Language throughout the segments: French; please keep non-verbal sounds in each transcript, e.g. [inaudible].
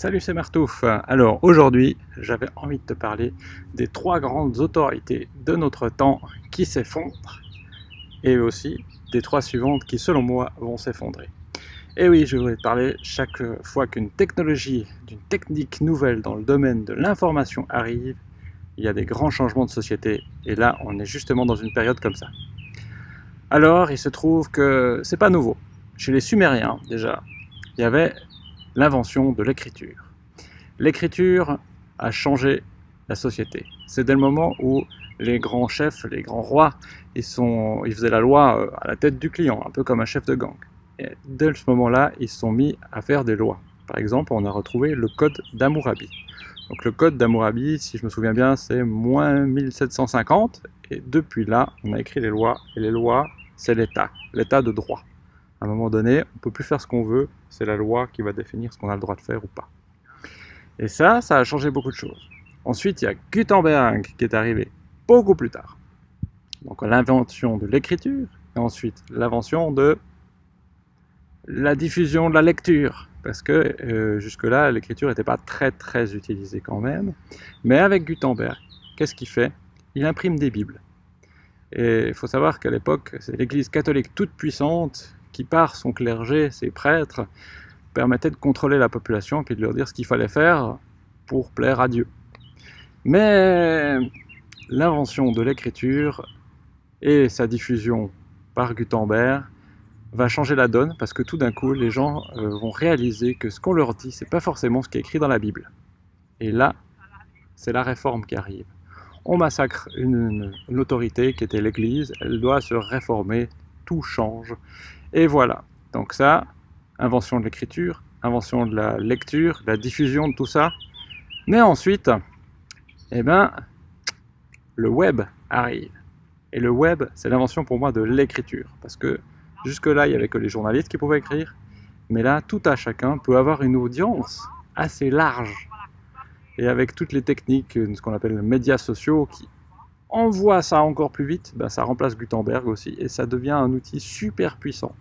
Salut, c'est Martouf. Alors aujourd'hui, j'avais envie de te parler des trois grandes autorités de notre temps qui s'effondrent et aussi des trois suivantes qui, selon moi, vont s'effondrer. Et oui, je voulais te parler chaque fois qu'une technologie, d'une technique nouvelle dans le domaine de l'information arrive, il y a des grands changements de société et là, on est justement dans une période comme ça. Alors, il se trouve que c'est pas nouveau. Chez les Sumériens, déjà, il y avait l'invention de l'écriture. L'écriture a changé la société. C'est dès le moment où les grands chefs, les grands rois, ils, sont, ils faisaient la loi euh, à la tête du client, un peu comme un chef de gang. Et dès ce moment-là, ils sont mis à faire des lois. Par exemple, on a retrouvé le code d'Amourabi. Donc le code d'Amourabi, si je me souviens bien, c'est moins 1750. Et depuis là, on a écrit les lois. Et les lois, c'est l'État, l'État de droit. À un moment donné, on ne peut plus faire ce qu'on veut, c'est la loi qui va définir ce qu'on a le droit de faire ou pas. Et ça, ça a changé beaucoup de choses. Ensuite, il y a Gutenberg qui est arrivé beaucoup plus tard. Donc l'invention de l'écriture, et ensuite l'invention de la diffusion de la lecture, parce que euh, jusque-là, l'écriture n'était pas très très utilisée quand même. Mais avec Gutenberg, qu'est-ce qu'il fait? Il imprime des Bibles. Et il faut savoir qu'à l'époque, c'est l'Église catholique toute puissante qui, par son clergé, ses prêtres, permettait de contrôler la population et de leur dire ce qu'il fallait faire pour plaire à Dieu. Mais l'invention de l'écriture et sa diffusion par Gutenberg va changer la donne parce que tout d'un coup les gens euh, vont réaliser que ce qu'on leur dit c'est pas forcément ce qui est écrit dans la Bible. Et là, c'est la réforme qui arrive. On massacre une, une autorité qui était l'Église, elle doit se réformer, tout change. Et voilà. Donc ça, invention de l'écriture, invention de la lecture, la diffusion de tout ça. Mais ensuite, eh ben, le web arrive. Et le web, c'est l'invention pour moi de l'écriture. Parce que jusque-là, il n'y avait que les journalistes qui pouvaient écrire. Mais là, tout à chacun peut avoir une audience assez large. Et avec toutes les techniques, ce qu'on appelle les médias sociaux, qui envoient ça encore plus vite, ben, ça remplace Gutenberg aussi. Et ça devient un outil super puissant.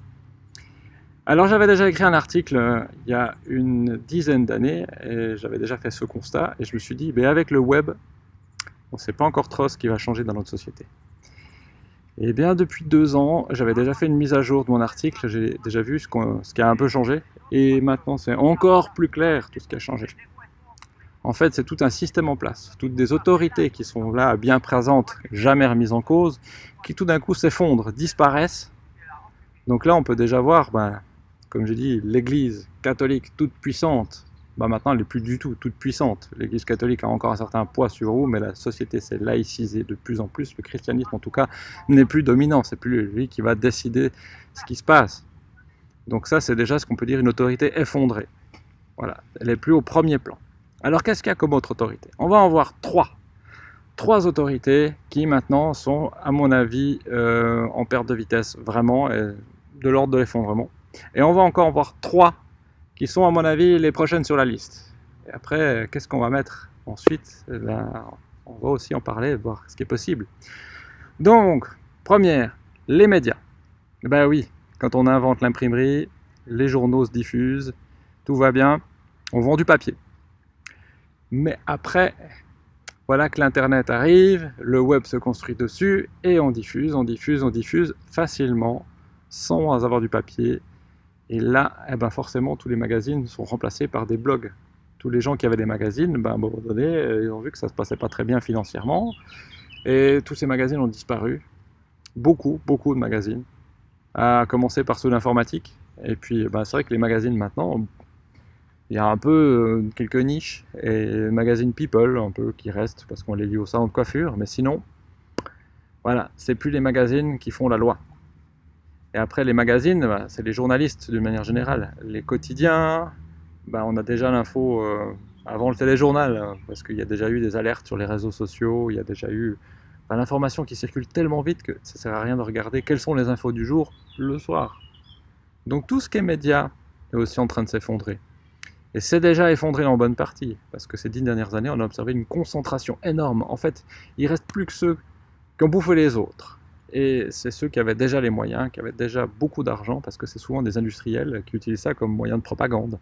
Alors j'avais déjà écrit un article euh, il y a une dizaine d'années et j'avais déjà fait ce constat et je me suis dit, mais avec le web, on ne sait pas encore trop ce qui va changer dans notre société. Et bien depuis deux ans, j'avais déjà fait une mise à jour de mon article, j'ai déjà vu ce, qui a un peu changé et maintenant c'est encore plus clair tout ce qui a changé. En fait, c'est tout un système en place, toutes des autorités qui sont là bien présentes, jamais remises en cause, qui tout d'un coup s'effondrent, disparaissent. Donc là, on peut déjà voir ben, comme j'ai dit, l'Église catholique toute puissante, bah maintenant elle n'est plus du tout toute puissante. L'Église catholique a encore un certain poids sur vous, mais la société s'est laïcisée de plus en plus. Le christianisme, en tout cas, n'est plus dominant. C'est plus lui qui va décider ce qui se passe. Donc ça, c'est déjà ce qu'on peut dire une autorité effondrée. Voilà, elle n'est plus au premier plan. Alors qu'est-ce qu'il y a comme autre autorité? On va en voir trois. Trois autorités qui maintenant sont, à mon avis, euh, en perte de vitesse, vraiment, de l'ordre de l'effondrement. Et on va encore voir trois qui sont à mon avis les prochaines sur la liste. Et après, qu'est-ce qu'on va mettre ensuite? Eh ben, On va aussi en parler, voir ce qui est possible. Donc, première, les médias. Ben oui, quand on invente l'imprimerie, les journaux se diffusent, tout va bien, on vend du papier. Mais après, voilà que l'Internet arrive, le web se construit dessus, et on diffuse, on diffuse, on diffuse facilement, sans avoir du papier, et là, eh ben forcément, tous les magazines sont remplacés par des blogs. Tous les gens qui avaient des magazines, ben, à un moment donné, euh, ils ont vu que ça ne se passait pas très bien financièrement. Et tous ces magazines ont disparu. Beaucoup, beaucoup de magazines. À commencer par ceux d'informatique. Et puis, ben, c'est vrai que les magazines maintenant, il y a un peu euh, quelques niches. Et magazines People, un peu, qui restent parce qu'on les lit au salon de coiffure. Mais sinon, voilà, c'est plus les magazines qui font la loi. Et après, les magazines, bah, c'est les journalistes d'une manière générale. Les quotidiens, bah, on a déjà l'info euh, avant le téléjournal, hein, parce qu'il y a déjà eu des alertes sur les réseaux sociaux, il y a déjà eu l'information qui circule tellement vite que ça ne sert à rien de regarder quelles sont les infos du jour le soir. Donc tout ce qui est média est aussi en train de s'effondrer. Et c'est déjà effondré en bonne partie, parce que ces dix dernières années, on a observé une concentration énorme. En fait, il reste plus que ceux qui ont bouffé les autres. Et c'est ceux qui avaient déjà les moyens, qui avaient déjà beaucoup d'argent, parce que c'est souvent des industriels qui utilisent ça comme moyen de propagande.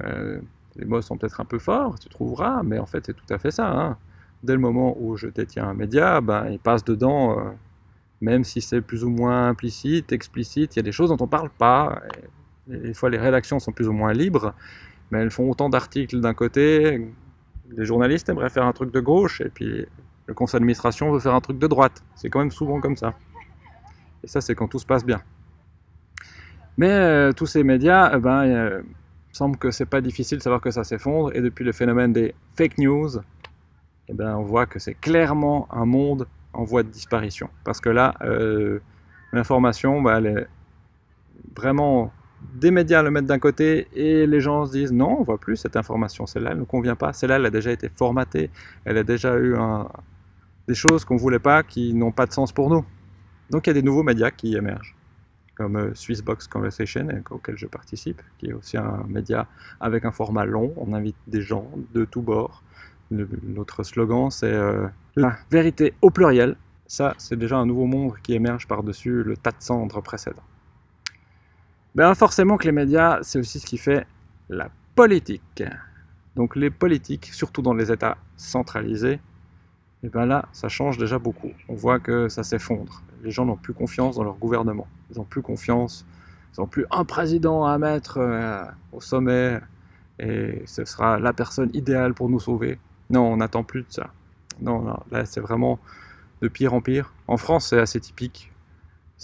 Euh, Les mots sont peut-être un peu forts, tu trouveras, mais en fait c'est tout à fait ça. Hein. Dès le moment où je détiens un média, ben, il passe dedans, euh, même si c'est plus ou moins implicite, explicite, il y a des choses dont on ne parle pas. Des fois les rédactions sont plus ou moins libres, mais elles font autant d'articles d'un côté, les journalistes aimeraient faire un truc de gauche, et puis le conseil d'administration veut faire un truc de droite. C'est quand même souvent comme ça. Et ça, c'est quand tout se passe bien. Mais euh, tous ces médias, eh ben, il semble que c'est pas difficile de savoir que ça s'effondre. Et depuis le phénomène des fake news, eh ben, on voit que c'est clairement un monde en voie de disparition. Parce que là, euh, l'information, bah, elle est vraiment des médias le mettent d'un côté et les gens se disent non, on voit plus cette information, celle-là elle ne convient pas, celle-là elle a déjà été formatée, elle a déjà eu des choses qu'on ne voulait pas qui n'ont pas de sens pour nous. Donc il y a des nouveaux médias qui émergent, comme euh, Swissbox Conversation, auquel je participe, qui est aussi un média avec un format long, on invite des gens de tous bords. notre slogan c'est euh, la vérité au pluriel. Ça, c'est déjà un nouveau monde qui émerge par-dessus le tas de cendres précédent. Ben forcément que les médias, c'est aussi ce qui fait la politique. Donc les politiques, surtout dans les États centralisés, et ben là, ça change déjà beaucoup. On voit que ça s'effondre. Les gens n'ont plus confiance dans leur gouvernement. Ils n'ont plus confiance. Ils n'ont plus un président à mettre euh, au sommet et ce sera la personne idéale pour nous sauver. Non, on n'attend plus de ça. Non, non là, c'est vraiment de pire en pire. En France, c'est assez typique.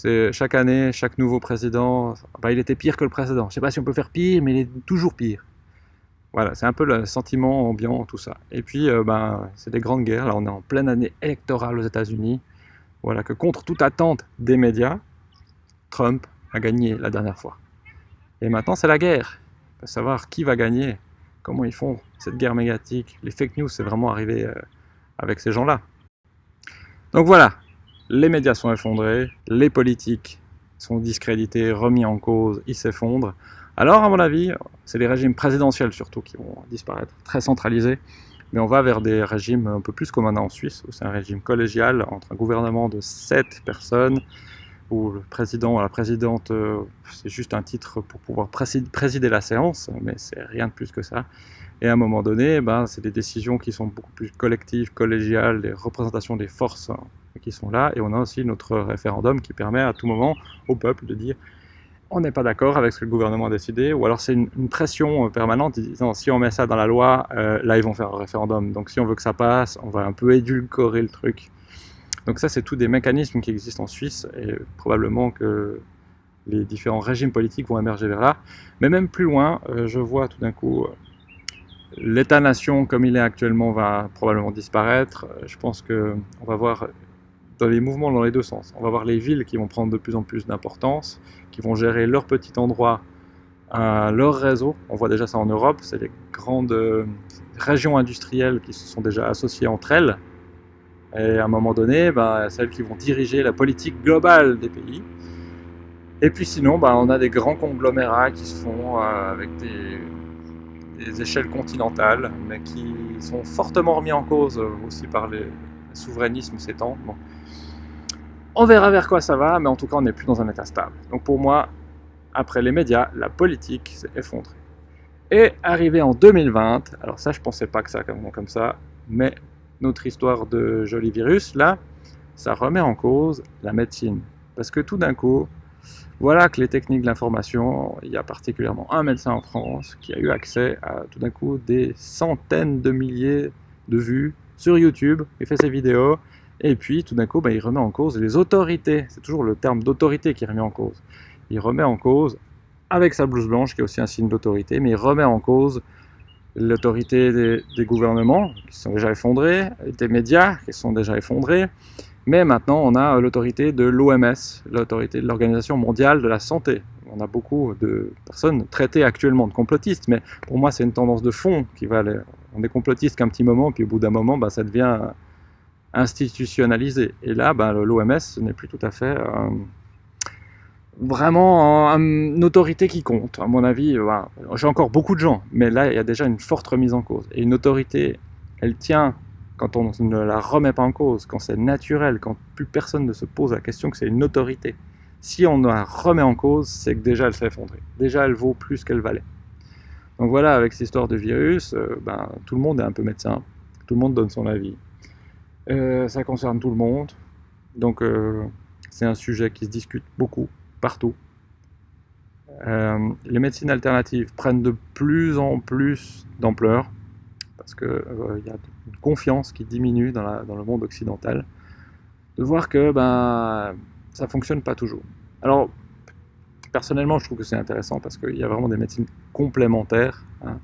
C'est chaque année, chaque nouveau président, il était pire que le précédent. Je ne sais pas si on peut faire pire, mais il est toujours pire. Voilà, c'est un peu le sentiment ambiant, tout ça. Et puis, euh, ben, c'est des grandes guerres. Là, on est en pleine année électorale aux États-Unis. Voilà, que contre toute attente des médias, Trump a gagné la dernière fois. Et maintenant, c'est la guerre. Il faut savoir qui va gagner, comment ils font cette guerre médiatique. Les fake news, c'est vraiment arrivé euh, avec ces gens-là. Donc voilà, les médias sont effondrés, les politiques sont discrédités, remis en cause, ils s'effondrent. Alors, à mon avis, c'est les régimes présidentiels surtout qui vont disparaître, très centralisés. Mais on va vers des régimes un peu plus comme on a en Suisse, où c'est un régime collégial entre un gouvernement de 7 personnes, où le président ou la présidente, euh, c'est juste un titre pour pouvoir présider la séance, mais c'est rien de plus que ça. Et à un moment donné, ben, c'est des décisions qui sont beaucoup plus collectives, collégiales, des représentations des forces qui sont là, et on a aussi notre référendum qui permet à tout moment au peuple de dire on n'est pas d'accord avec ce que le gouvernement a décidé, ou alors c'est une, pression euh, permanente disant si on met ça dans la loi, euh, là ils vont faire un référendum, donc si on veut que ça passe, on va un peu édulcorer le truc. Donc ça c'est tous des mécanismes qui existent en Suisse, et probablement que les différents régimes politiques vont émerger vers là. Mais même plus loin, euh, je vois tout d'un coup l'État-nation comme il est actuellement va probablement disparaître. Je pense qu'on va voir dans les mouvements dans les deux sens. On va voir les villes qui vont prendre de plus en plus d'importance, qui vont gérer leur petit endroit, euh, leur réseau. On voit déjà ça en Europe, c'est les grandes euh, régions industrielles qui se sont déjà associées entre elles. Et à un moment donné, ben, celles qui vont diriger la politique globale des pays. Et puis sinon, ben, on a des grands conglomérats qui se font euh, avec des, échelles continentales, mais qui sont fortement remis en cause aussi par les, souverainisme s'étend. Bon. On verra vers quoi ça va, mais en tout cas, on n'est plus dans un état stable. Donc pour moi, après les médias, la politique s'est effondrée. Et arrivé en 2020, alors ça, je pensais pas que ça comme, comme ça, mais notre histoire de joli virus, là, ça remet en cause la médecine. Parce que tout d'un coup, voilà que les techniques de l'information, il y a particulièrement un médecin en France qui a eu accès à tout d'un coup des centaines de milliers de vues sur YouTube, il fait ses vidéos, et puis tout d'un coup, bah, il remet en cause les autorités. C'est toujours le terme d'autorité qui remet en cause. Il remet en cause, avec sa blouse blanche, qui est aussi un signe d'autorité, mais il remet en cause l'autorité des, gouvernements, qui sont déjà effondrés, des médias, qui sont déjà effondrés, mais maintenant on a l'autorité de l'OMS, l'autorité de l'Organisation mondiale de la santé. On a beaucoup de personnes traitées actuellement de complotistes, mais pour moi c'est une tendance de fond qui va aller on est complotiste qu'un petit moment, puis au bout d'un moment, bah, ça devient institutionnalisé. Et là, bah, l'OMS, n'est plus tout à fait euh, vraiment une autorité qui compte. À mon avis, j'ai encore beaucoup de gens, mais là, il y a déjà une forte remise en cause. Et une autorité, elle tient quand on ne la remet pas en cause, quand c'est naturel, quand plus personne ne se pose la question que c'est une autorité. Si on la remet en cause, c'est que déjà elle s'est effondrée. Déjà, elle vaut plus qu'elle valait. Donc voilà, avec cette histoire de virus, euh, ben, tout le monde est un peu médecin, tout le monde donne son avis. Euh, ça concerne tout le monde, donc euh, c'est un sujet qui se discute beaucoup, partout. les médecines alternatives prennent de plus en plus d'ampleur, parce qu'il y a une confiance qui diminue dans, le monde occidental, de voir que ben, ça fonctionne pas toujours. Alors, personnellement, je trouve que c'est intéressant parce qu'il y a vraiment des médecines complémentaires. Hein.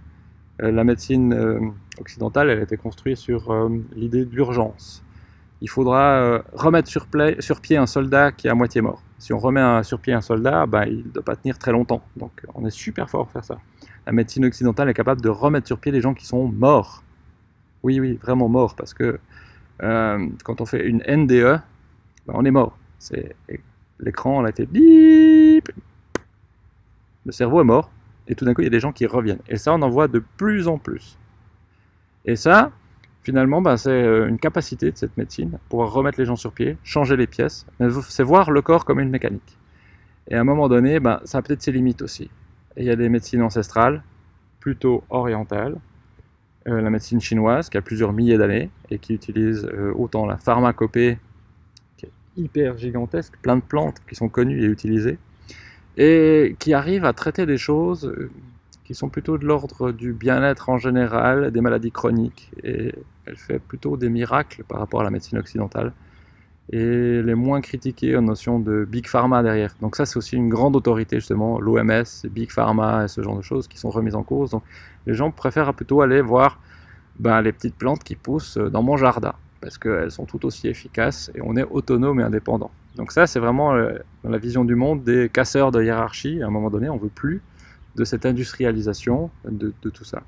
Euh, la médecine euh, occidentale, elle a été construite sur euh, l'idée d'urgence. Il faudra remettre sur, pied un soldat qui est à moitié mort. Si on remet un, sur pied un soldat, bah, il ne doit pas tenir très longtemps. Donc on est super fort pour faire ça. La médecine occidentale est capable de remettre sur pied les gens qui sont morts. Oui, oui, vraiment morts, parce que quand on fait une NDE, bah, on est mort. L'écran, a été bip, le cerveau est mort, et tout d'un coup, il y a des gens qui reviennent. Et ça, on en voit de plus en plus. Et ça, finalement, ben, c'est euh, une capacité de cette médecine, pouvoir remettre les gens sur pied, changer les pièces, c'est voir le corps comme une mécanique. Et à un moment donné, ben, ça a peut-être ses limites aussi. Et il y a des médecines ancestrales, plutôt orientales, euh, la médecine chinoise, qui a plusieurs milliers d'années, et qui utilise euh, autant la pharmacopée, qui est hyper gigantesque, plein de plantes qui sont connues et utilisées, et qui arrive à traiter des choses euh, qui sont plutôt de l'ordre du bien-être en général, des maladies chroniques, et elle fait plutôt des miracles par rapport à la médecine occidentale, et les moins critiquées en notion de Big Pharma derrière. Donc ça c'est aussi une grande autorité justement, l'OMS, Big Pharma et ce genre de choses qui sont remises en cause. Donc les gens préfèrent plutôt aller voir ben, les petites plantes qui poussent dans mon jardin, parce qu'elles sont tout aussi efficaces et on est autonome et indépendant. Donc ça, c'est vraiment euh, la vision du monde des casseurs de hiérarchie. À un moment donné, on ne veut plus de cette industrialisation de, tout ça.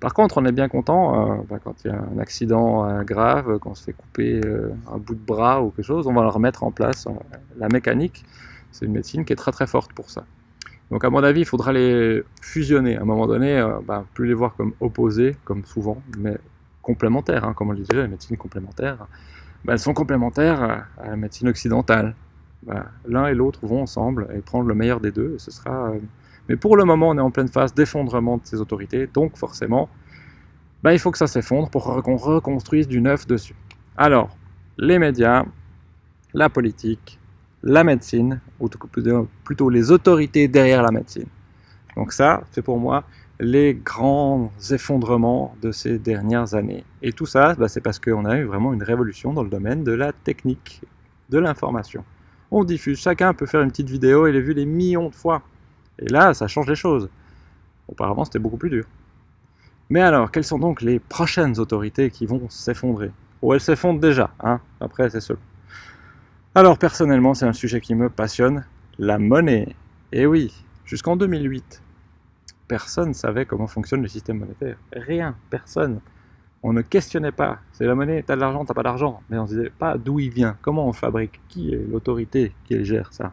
Par contre, on est bien content euh, bah, quand il y a un accident euh, grave, quand on se fait couper un bout de bras ou quelque chose, on va le remettre en place. La mécanique, c'est une médecine qui est très très forte pour ça. Donc à mon avis, il faudra les fusionner. À un moment donné, bah, plus les voir comme opposés, comme souvent, mais complémentaires, hein, comme on le disait, les médecines complémentaires. Bah, sont complémentaires à la médecine occidentale. Bah, l'un et l'autre vont ensemble et prendre le meilleur des deux. Ce sera, euh, Mais pour le moment, on est en pleine phase d'effondrement de ces autorités, donc forcément, bah, il faut que ça s'effondre pour qu'on reconstruise du neuf dessus. Alors, les médias, la politique, la médecine, ou plutôt les autorités derrière la médecine. Donc ça, c'est pour moi les grands effondrements de ces dernières années. Et tout ça, bah, c'est parce qu'on a eu vraiment une révolution dans le domaine de la technique, de l'information. On diffuse, chacun peut faire une petite vidéo et les vues les millions de fois. Et là, ça change les choses. Auparavant, c'était beaucoup plus dur. Mais alors, quelles sont donc les prochaines autorités qui vont s'effondrer? Ou elles s'effondrent déjà, hein après c'est seul. Alors personnellement, c'est un sujet qui me passionne, la monnaie. Et oui, jusqu'en 2008, personne ne savait comment fonctionne le système monétaire. Rien, personne. On ne questionnait pas. C'est la monnaie, t'as de l'argent, t'as pas d'argent. Mais on ne disait pas d'où il vient, comment on fabrique, qui est l'autorité qui gère ça.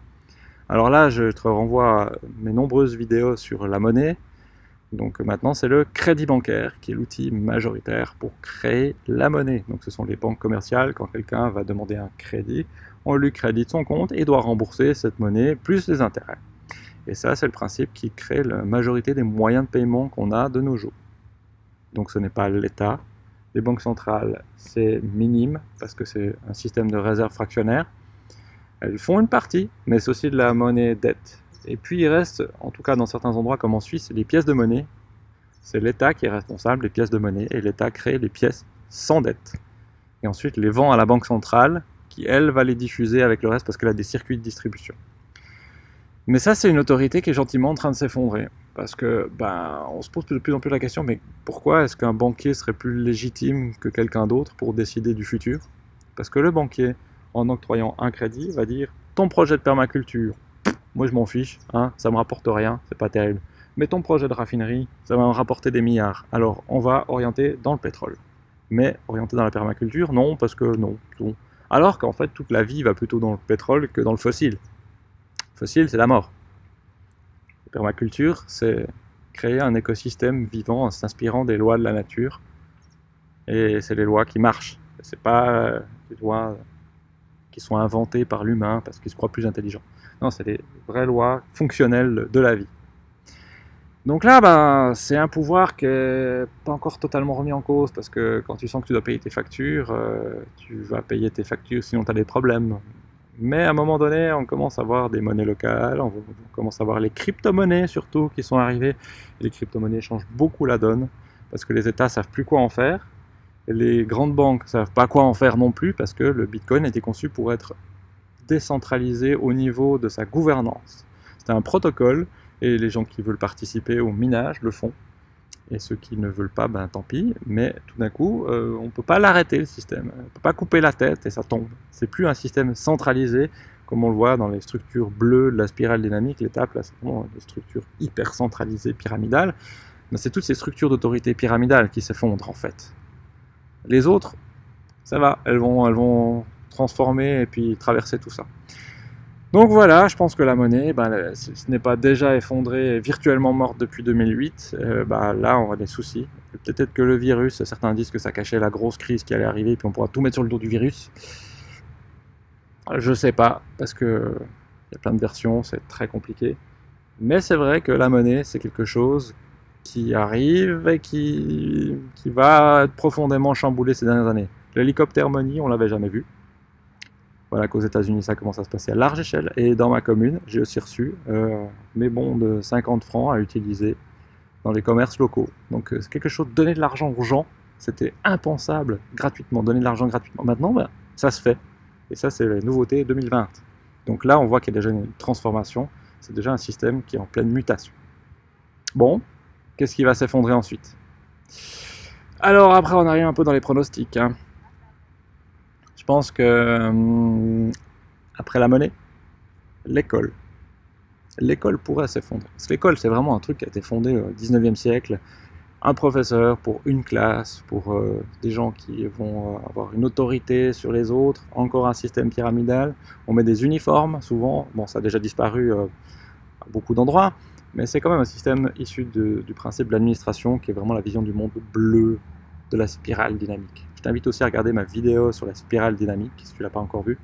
Alors là, je te renvoie à mes nombreuses vidéos sur la monnaie. Donc maintenant, c'est le crédit bancaire qui est l'outil majoritaire pour créer la monnaie. Donc ce sont les banques commerciales. Quand quelqu'un va demander un crédit, on lui crédite son compte et doit rembourser cette monnaie plus les intérêts. Et ça, c'est le principe qui crée la majorité des moyens de paiement qu'on a de nos jours. Donc ce n'est pas l'État. Les banques centrales, c'est minime parce que c'est un système de réserve fractionnaire. Elles font une partie, mais c'est aussi de la monnaie dette. Et puis il reste, en tout cas dans certains endroits comme en Suisse, les pièces de monnaie. C'est l'État qui est responsable des pièces de monnaie et l'État crée les pièces sans dette. Et ensuite les vend à la banque centrale qui, elle, va les diffuser avec le reste parce qu'elle a des circuits de distribution. Mais ça, c'est une autorité qui est gentiment en train de s'effondrer. Parce que, ben, on se pose de plus en plus la question, mais pourquoi est-ce qu'un banquier serait plus légitime que quelqu'un d'autre pour décider du futur? Parce que le banquier, en octroyant un crédit, va dire ton projet de permaculture, moi je m'en fiche, hein, ça me rapporte rien, c'est pas terrible. Mais ton projet de raffinerie, ça va me rapporter des milliards. Alors on va orienter dans le pétrole. Mais orienter dans la permaculture, non, parce que non. non. Alors qu'en fait, toute la vie va plutôt dans le pétrole que dans le fossile fossile, c'est la mort. Permaculture, c'est créer un écosystème vivant en s'inspirant des lois de la nature. Et c'est les lois qui marchent. C'est pas euh, des lois qui sont inventées par l'humain parce qu'il se croit plus intelligent. Non, c'est des vraies lois fonctionnelles de la vie. Donc là, ben, c'est un pouvoir qui n'est pas encore totalement remis en cause, parce que quand tu sens que tu dois payer tes factures, euh, tu vas payer tes factures, sinon tu as des problèmes. Mais à un moment donné, on commence à voir des monnaies locales, on commence à voir les crypto-monnaies surtout qui sont arrivées. Les crypto-monnaies changent beaucoup la donne, parce que les États savent plus quoi en faire. Les grandes banques savent pas quoi en faire non plus, parce que le Bitcoin a été conçu pour être décentralisé au niveau de sa gouvernance. C'est un protocole et les gens qui veulent participer au minage le font. Et ceux qui ne veulent pas, ben tant pis. Mais tout d'un coup, euh, on ne peut pas l'arrêter le système. On ne peut pas couper la tête et ça tombe. C'est plus un système centralisé comme on le voit dans les structures bleues de la spirale dynamique. L'étape, là, c'est vraiment des structures hyper centralisées, pyramidales. Mais c'est toutes ces structures d'autorité pyramidale qui s'effondrent en fait. Les autres, ça va, elles vont, elles vont transformer et puis traverser tout ça. Donc voilà, je pense que la monnaie, ben, ce n'est pas déjà effondrée, virtuellement morte depuis 2008. Euh, ben, là, on a des soucis. Peut-être que le virus, certains disent que ça cachait la grosse crise qui allait arriver, puis on pourra tout mettre sur le dos du virus. Je sais pas, parce que il y a plein de versions, c'est très compliqué. Mais c'est vrai que la monnaie, c'est quelque chose qui arrive et qui, qui va être profondément chamboulé ces dernières années. L'hélicoptère money, on l'avait jamais vu. Voilà qu'aux États-Unis, ça commence à se passer à large échelle. Et dans ma commune, j'ai aussi reçu euh, mes bons de 50 francs à utiliser dans les commerces locaux. Donc euh, c'est quelque chose, donner de l'argent aux gens, c'était impensable gratuitement, donner de l'argent gratuitement. Maintenant, ben, ça se fait. Et ça, c'est la nouveauté 2020. Donc là, on voit qu'il y a déjà une transformation. C'est déjà un système qui est en pleine mutation. Bon, qu'est-ce qui va s'effondrer ensuite? Alors après, on arrive un peu dans les pronostics. Hein. Je pense que hum, après la monnaie, l'école. L'école pourrait s'effondrer. L'école, c'est vraiment un truc qui a été fondé au 19e siècle. Un professeur pour une classe, pour euh, des gens qui vont euh, avoir une autorité sur les autres. Encore un système pyramidal. On met des uniformes, souvent. Bon, ça a déjà disparu euh, à beaucoup d'endroits. Mais c'est quand même un système issu du principe de l'administration qui est vraiment la vision du monde bleu de la spirale dynamique. T'invite aussi à regarder ma vidéo sur la spirale dynamique, si tu ne l'as pas encore vue.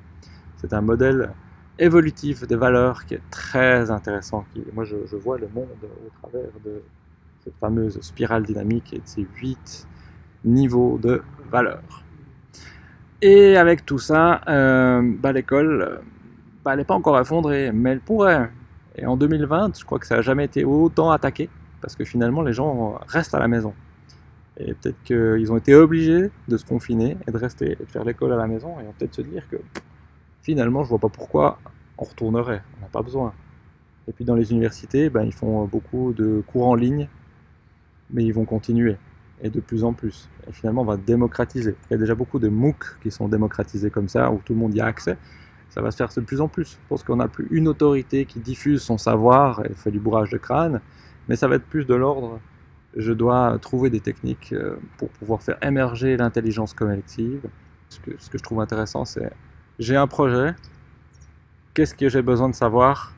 C'est un modèle évolutif des valeurs qui est très intéressant. Moi, je, vois le monde au travers de cette fameuse spirale dynamique et de ces huit niveaux de valeurs. Et avec tout ça, euh, bah, l'école, bah, elle n'est pas encore effondrée, mais elle pourrait. Et en 2020, je crois que ça n'a jamais été autant attaqué, parce que finalement, les gens restent à la maison. Et peut-être qu'ils ont été obligés de se confiner et de rester et de faire l'école à la maison. Et peut-être se dire que finalement, je vois pas pourquoi on retournerait. On n'a pas besoin. Et puis dans les universités, ben, ils font beaucoup de cours en ligne, mais ils vont continuer. Et de plus en plus. Et finalement, on va démocratiser. Il y a déjà beaucoup de MOOC qui sont démocratisés comme ça, où tout le monde y a accès. Ça va se faire de plus en plus. Je pense qu'on n'a plus une autorité qui diffuse son savoir et fait du bourrage de crâne, mais ça va être plus de l'ordre je dois trouver des techniques euh, pour pouvoir faire émerger l'intelligence collective. Ce que, je trouve intéressant, c'est j'ai un projet, qu'est-ce que j'ai besoin de savoir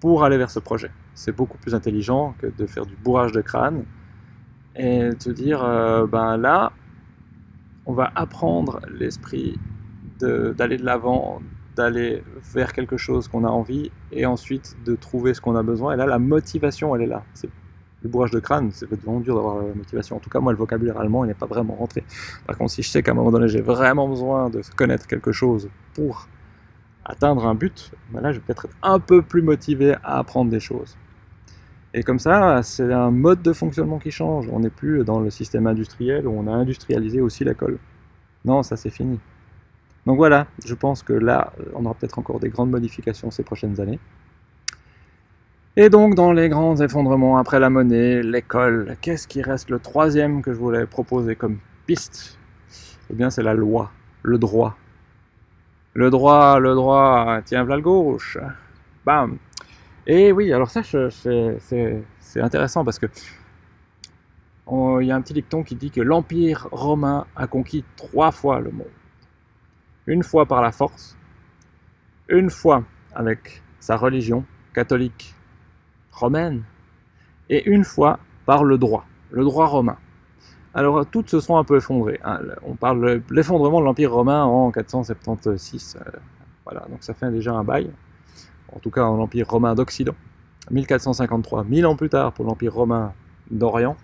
pour aller vers ce projet? C'est beaucoup plus intelligent que de faire du bourrage de crâne et de dire, euh, ben là, on va apprendre l'esprit d'aller de l'avant, d'aller vers quelque chose qu'on a envie et ensuite de trouver ce qu'on a besoin. Et là, la motivation, elle est là le bourrage de crâne, c'est vraiment dur d'avoir la motivation. En tout cas, moi, le vocabulaire allemand, il n'est pas vraiment rentré. Par contre, si je sais qu'à un moment donné, j'ai vraiment besoin de connaître quelque chose pour atteindre un but, ben là, je vais peut-être être un peu plus motivé à apprendre des choses. Et comme ça, c'est un mode de fonctionnement qui change. On n'est plus dans le système industriel où on a industrialisé aussi l'école. Non, ça c'est fini. Donc voilà, je pense que là, on aura peut-être encore des grandes modifications ces prochaines années. Et donc, dans les grands effondrements après la monnaie, l'école, qu'est-ce qui reste? Le troisième que je voulais proposer comme piste Eh bien, c'est la loi, le droit. Le droit, le droit, tiens, le gauche. Bam Et oui, alors ça, c'est intéressant parce que il y a un petit dicton qui dit que l'Empire romain a conquis trois fois le monde. Une fois par la force, une fois avec sa religion catholique romaine, et une fois par le droit, le droit romain. Alors toutes se sont un peu effondrées. Hein. On parle de l'effondrement de l'Empire romain en 476. Euh, voilà, donc ça fait déjà un bail. En tout cas, l'Empire romain d'Occident. 1453, mille ans plus tard pour l'Empire romain d'Orient.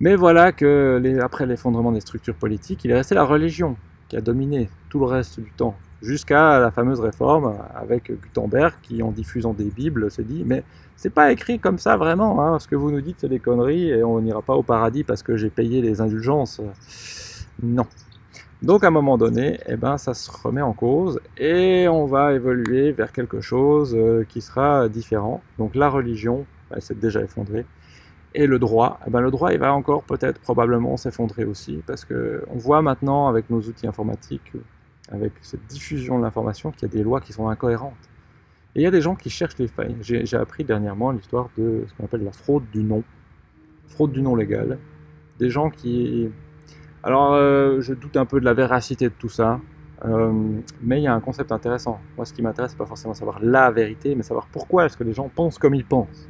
Mais voilà que après l'effondrement des structures politiques, il est resté la religion qui a dominé tout le reste du temps, jusqu'à la fameuse réforme avec Gutenberg qui, en diffusant des Bibles, s'est dit mais c'est pas écrit comme ça vraiment, hein, ce que vous nous dites c'est des conneries et on n'ira pas au paradis parce que j'ai payé les indulgences. Non. Donc à un moment donné, eh ben, ça se remet en cause et on va évoluer vers quelque chose euh, qui sera différent. Donc la religion, elle s'est déjà effondrée. Et le droit, eh ben, le droit il va encore peut-être probablement s'effondrer aussi parce qu'on voit maintenant avec nos outils informatiques, avec cette diffusion de l'information, qu'il y a des lois qui sont incohérentes. Et il y a des gens qui cherchent les failles. J'ai appris dernièrement l'histoire de ce qu'on appelle la fraude du nom, fraude du nom légal. Des gens qui alors, euh, je doute un peu de la véracité de tout ça, euh, mais il y a un concept intéressant. Moi, ce qui m'intéresse, c'est pas forcément savoir la vérité, mais savoir pourquoi est-ce que les gens pensent comme ils pensent.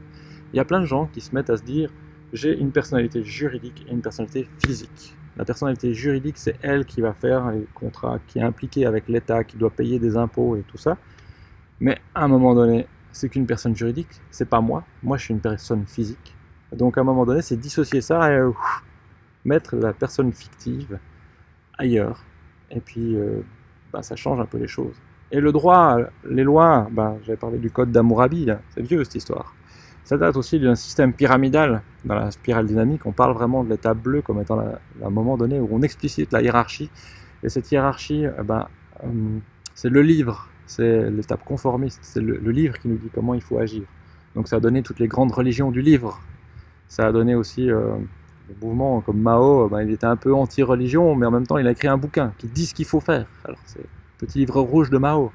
Il y a plein de gens qui se mettent à se dire j'ai une personnalité juridique et une personnalité physique. La personnalité juridique, c'est elle qui va faire les contrats, qui est impliquée avec l'État, qui doit payer des impôts et tout ça. Mais à un moment donné, c'est qu'une personne juridique, c'est pas moi. Moi, je suis une personne physique. Donc à un moment donné, c'est dissocier ça et mettre la personne fictive ailleurs. Et puis, euh, bah, ça change un peu les choses. Et le droit, les lois, bah, j'avais parlé du code d'Amourabi, c'est vieux cette histoire. Ça date aussi d'un système pyramidal. Dans la spirale dynamique, on parle vraiment de l'étape bleue comme étant un moment donné où on explicite la hiérarchie. Et cette hiérarchie, eh ben, euh, c'est le livre, c'est l'étape conformiste, c'est le, livre qui nous dit comment il faut agir. Donc ça a donné toutes les grandes religions du livre. Ça a donné aussi euh, le mouvement comme Mao, ben, il était un peu anti-religion, mais en même temps il a écrit un bouquin qui dit ce qu'il faut faire. Alors c'est le petit livre rouge de Mao.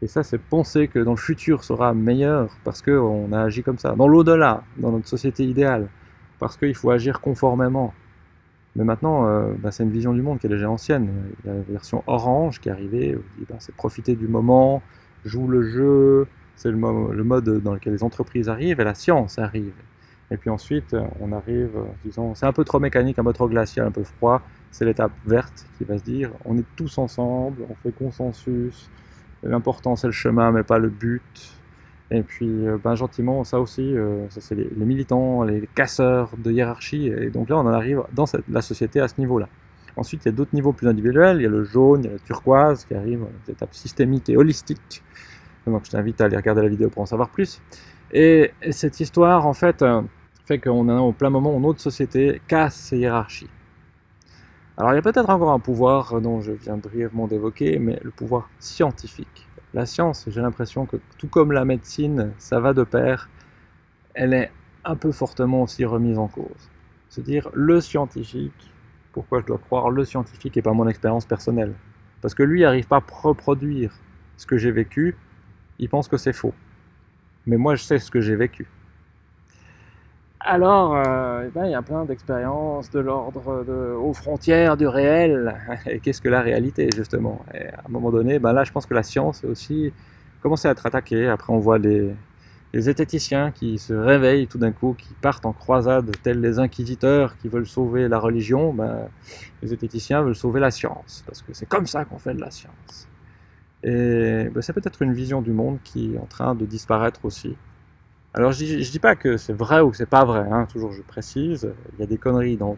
Et ça, c'est penser que dans le futur sera meilleur parce qu'on a agi comme ça. Dans l'au-delà, dans notre société idéale, parce qu'il faut agir conformément. Mais maintenant, euh, ben, c'est une vision du monde qui est déjà ancienne. Il y a la version orange qui est arrivée, ben, c'est profiter du moment, joue le jeu, c'est le, mode dans lequel les entreprises arrivent et la science arrive. Et puis ensuite, on arrive, disons, c'est un peu trop mécanique, un peu trop glacial, un peu froid. C'est l'étape verte qui va se dire, on est tous ensemble, on fait consensus. L'important c'est le chemin, mais pas le but. Et puis, euh, ben, gentiment, ça aussi, euh, ça c'est les, militants, les casseurs de hiérarchie. Et donc là, on en arrive dans la société à ce niveau-là. Ensuite, il y a d'autres niveaux plus individuels. Il y a le jaune, il y a le turquoise qui arrive, cette étape systémique et holistique. Donc je t'invite à aller regarder la vidéo pour en savoir plus. Et, cette histoire, en fait, euh, fait qu'on est au plein moment où notre société casse ses hiérarchies. Alors il y a peut-être encore un pouvoir dont je viens brièvement d'évoquer, mais le pouvoir scientifique. La science, j'ai l'impression que tout comme la médecine, ça va de pair, elle est un peu fortement aussi remise en cause. Se dire le scientifique, pourquoi je dois croire le scientifique et pas mon expérience personnelle Parce que lui n'arrive pas à reproduire ce que j'ai vécu, il pense que c'est faux. Mais moi je sais ce que j'ai vécu. Alors, euh, eh ben, il y a plein d'expériences de l'ordre aux frontières du réel. [laughs] Et qu'est-ce que la réalité, justement? Et à un moment donné, ben là, je pense que la science aussi commencé à être attaquée. Après, on voit les, les zététiciens qui se réveillent tout d'un coup, qui partent en croisade, tels les inquisiteurs qui veulent sauver la religion. Ben, les zététiciens veulent sauver la science, parce que c'est comme ça qu'on fait de la science. Et ben, c'est peut-être une vision du monde qui est en train de disparaître aussi. Alors je dis, dis pas que c'est vrai ou que c'est pas vrai, hein, toujours je précise, il y a des conneries dans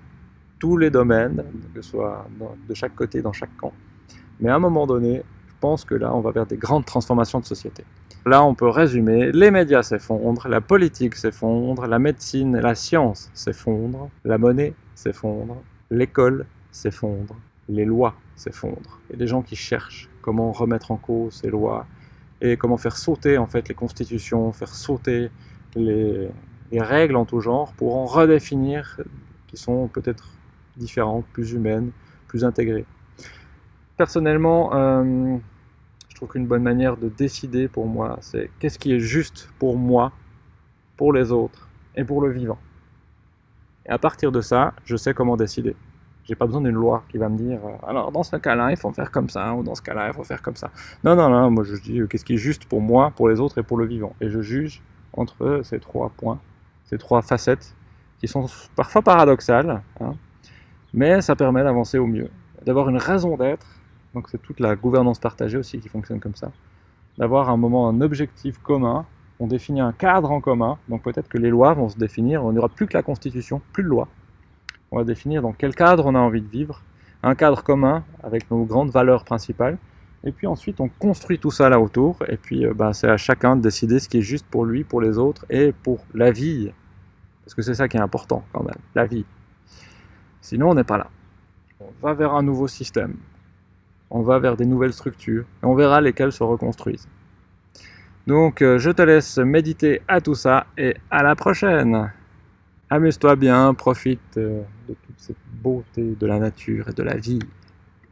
tous les domaines, que ce soit de chaque côté, dans chaque camp. Mais à un moment donné, je pense que là, on va vers des grandes transformations de société. Là, on peut résumer, les médias s'effondrent, la politique s'effondre, la médecine la science s'effondrent, la monnaie s'effondre, l'école s'effondre, les lois s'effondrent. Et des gens qui cherchent comment remettre en cause ces lois, et comment faire sauter en fait les constitutions, faire sauter les, règles en tout genre pour en redéfinir qui sont peut-être différentes, plus humaines, plus intégrées. Personnellement, euh, je trouve qu'une bonne manière de décider pour moi, c'est qu'est-ce qui est juste pour moi, pour les autres et pour le vivant. Et à partir de ça, je sais comment décider. J'ai pas besoin d'une loi qui va me dire euh, alors dans ce cas-là, il faut faire comme ça, ou dans ce cas-là, il faut faire comme ça. Non, non, non, moi je dis euh, qu'est-ce qui est juste pour moi, pour les autres et pour le vivant. Et je juge entre ces trois points, ces trois facettes qui sont parfois paradoxales, hein, mais ça permet d'avancer au mieux, d'avoir une raison d'être. Donc c'est toute la gouvernance partagée aussi qui fonctionne comme ça. D'avoir un moment, un objectif commun on définit un cadre en commun, donc peut-être que les lois vont se définir, on n'aura plus que la constitution, plus de loi. On va définir dans quel cadre on a envie de vivre, un cadre commun avec nos grandes valeurs principales, et puis ensuite on construit tout ça là autour, et puis bah, c'est à chacun de décider ce qui est juste pour lui, pour les autres, et pour la vie, parce que c'est ça qui est important quand même, la vie. Sinon on n'est pas là. On va vers un nouveau système, on va vers des nouvelles structures, et on verra lesquelles se reconstruisent. Donc euh, je te laisse méditer à tout ça, et à la prochaine Amuse-toi bien, profite euh, de toute cette beauté de la nature et de la vie.